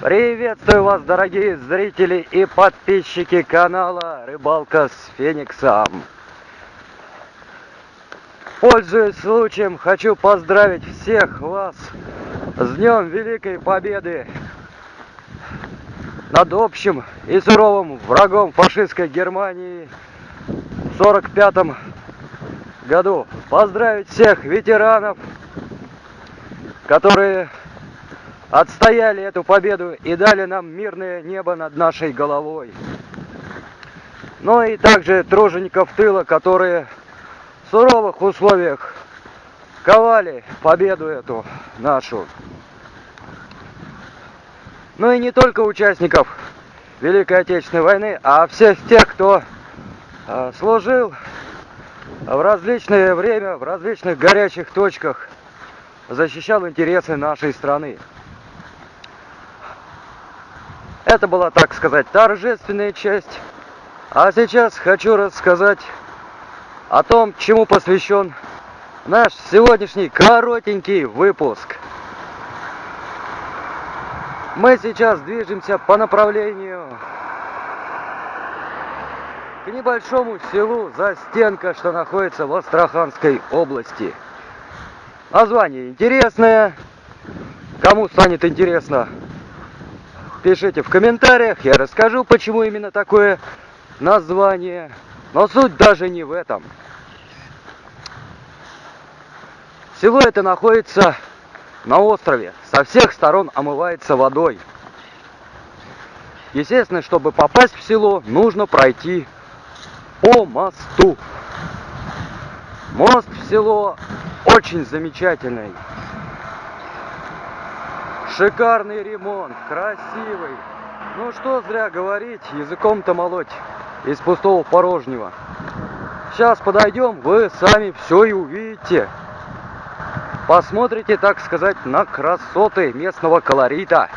Приветствую вас, дорогие зрители и подписчики канала Рыбалка с Фениксом. Пользуясь случаем, хочу поздравить всех вас с Днем Великой Победы над общим и суровым врагом фашистской Германии в 45 году. Поздравить всех ветеранов, которые отстояли эту победу и дали нам мирное небо над нашей головой. Ну и также тружеников тыла, которые в суровых условиях ковали победу эту нашу. Ну и не только участников Великой Отечественной войны, а всех тех, кто э, служил в различное время, в различных горячих точках, защищал интересы нашей страны. Это была, так сказать, торжественная часть. А сейчас хочу рассказать о том, чему посвящен наш сегодняшний коротенький выпуск. Мы сейчас движемся по направлению к небольшому селу Застенка, что находится в Астраханской области. Название интересное. Кому станет интересно, пишите в комментариях, я расскажу, почему именно такое название. Но суть даже не в этом. Село это находится на острове, со всех сторон омывается водой. Естественно, чтобы попасть в село, нужно пройти по мосту. Мост в село очень замечательный. Шикарный ремонт, красивый. Ну что зря говорить, языком-то молоть из пустого порожнего. Сейчас подойдем, вы сами все и увидите. Посмотрите, так сказать, на красоты местного колорита.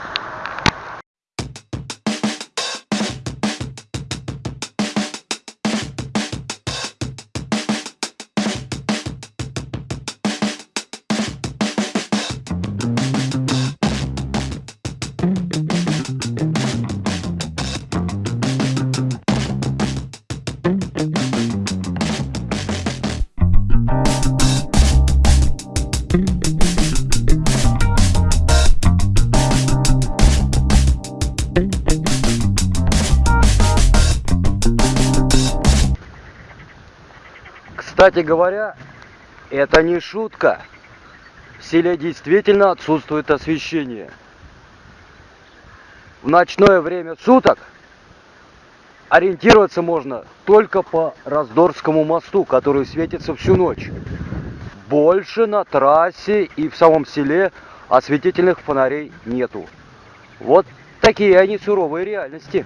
Кстати говоря, это не шутка. В селе действительно отсутствует освещение. В ночное время суток ориентироваться можно только по Раздорскому мосту, который светится всю ночь. Больше на трассе и в самом селе осветительных фонарей нету. Вот такие они суровые реальности.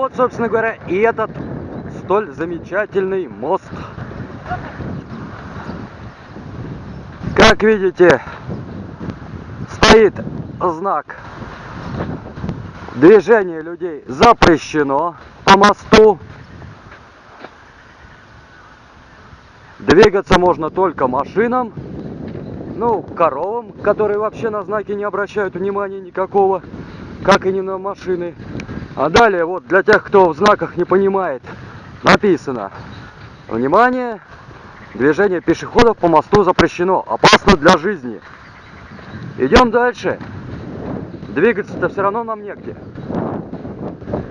Вот, собственно говоря, и этот столь замечательный мост. Как видите, стоит знак движение людей запрещено по мосту. Двигаться можно только машинам, ну, коровам, которые вообще на знаки не обращают внимания никакого, как и не на машины. А далее, вот для тех, кто в знаках не понимает, написано Внимание! Движение пешеходов по мосту запрещено. Опасно для жизни. Идем дальше. Двигаться-то все равно нам негде.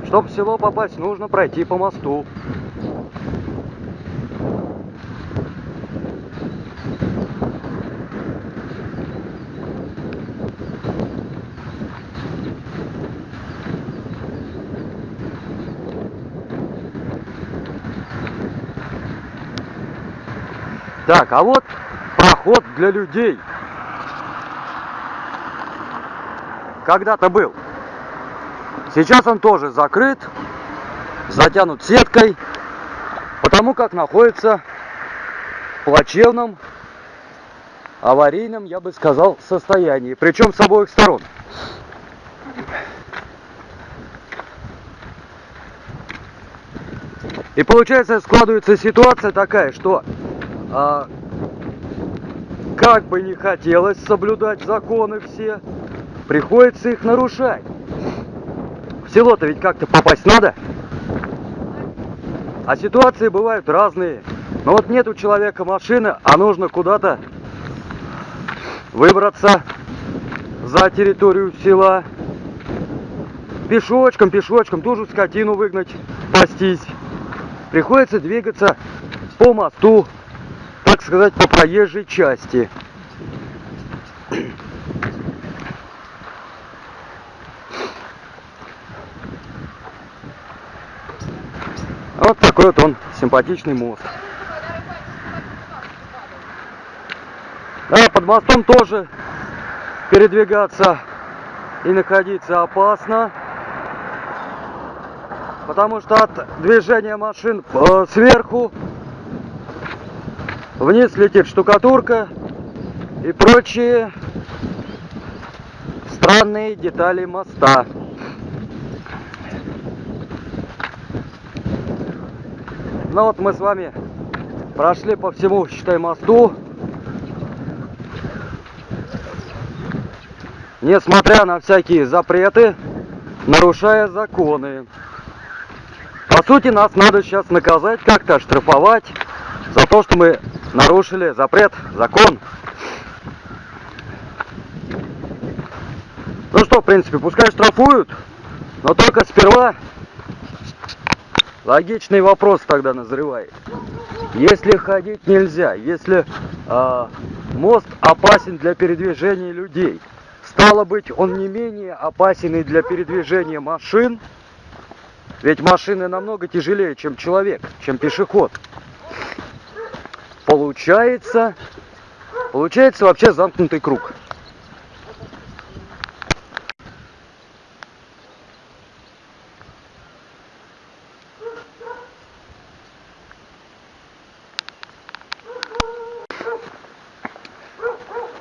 Чтобы в село попасть, нужно пройти по мосту. Так, а вот проход для людей. когда-то был. Сейчас он тоже закрыт, затянут сеткой, потому как находится в плачевном, аварийном, я бы сказал, состоянии. Причем с обоих сторон. И получается складывается ситуация такая, что а, как бы не хотелось соблюдать законы все, приходится их нарушать. В село-то ведь как-то попасть надо. А ситуации бывают разные. Но вот нет у человека машины, а нужно куда-то выбраться за территорию села. Пешочком, пешочком, тоже скотину выгнать, пастись. Приходится двигаться по мосту, сказать, по проезжей части. Вот такой вот он симпатичный мост. Да, под мостом тоже передвигаться и находиться опасно. Потому что от движения машин э, сверху вниз летит штукатурка и прочие странные детали моста. Ну вот мы с вами прошли по всему, считай, мосту. Несмотря на всякие запреты, нарушая законы. По сути, нас надо сейчас наказать, как-то оштрафовать за то, что мы нарушили запрет, закон. Ну что, в принципе, пускай штрафуют, но только сперва Логичный вопрос тогда назревает. Если ходить нельзя, если э, мост опасен для передвижения людей, стало быть, он не менее опасен и для передвижения машин, ведь машины намного тяжелее, чем человек, чем пешеход. Получается, получается вообще замкнутый круг.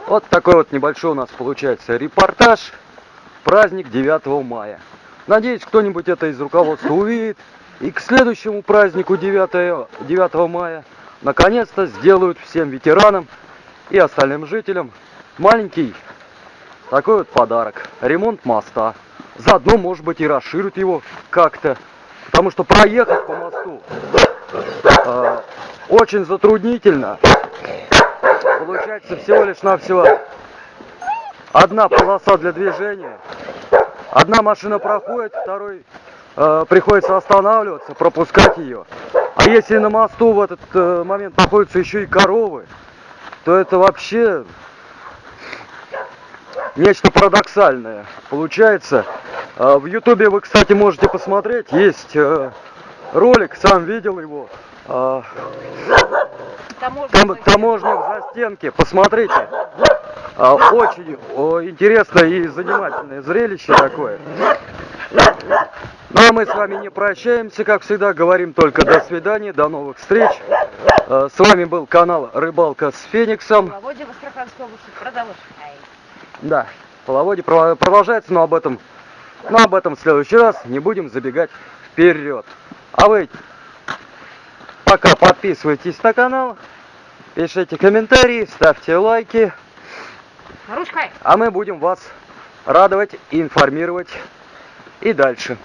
Вот такой вот небольшой у нас получается репортаж. Праздник 9 мая. Надеюсь, кто-нибудь это из руководства увидит. И к следующему празднику 9, 9 мая наконец-то сделают всем ветеранам и остальным жителям маленький такой вот подарок. Ремонт моста. Заодно, может быть, и расширят его как-то. Потому что проехать по мосту э, очень затруднительно получается всего лишь навсего одна полоса для движения. Одна машина проходит, второй э, приходится останавливаться, пропускать ее. А если на мосту в этот э, момент находятся еще и коровы, то это вообще нечто парадоксальное. Получается, э, в ютубе вы, кстати, можете посмотреть, есть э, ролик, сам видел его. Э, таможник, таможник за стенки. Посмотрите. А, очень интересное и занимательное зрелище такое. Ну а мы с вами не прощаемся, как всегда, говорим только до свидания, до новых встреч. А, с вами был канал Рыбалка с Фениксом. Половодье в Астраханской области продолжается. Да, половодье продолжается, но об этом, но об этом в следующий раз не будем забегать вперед. А вы Пока подписывайтесь на канал, пишите комментарии, ставьте лайки. Ручкой. А мы будем вас радовать и информировать и дальше.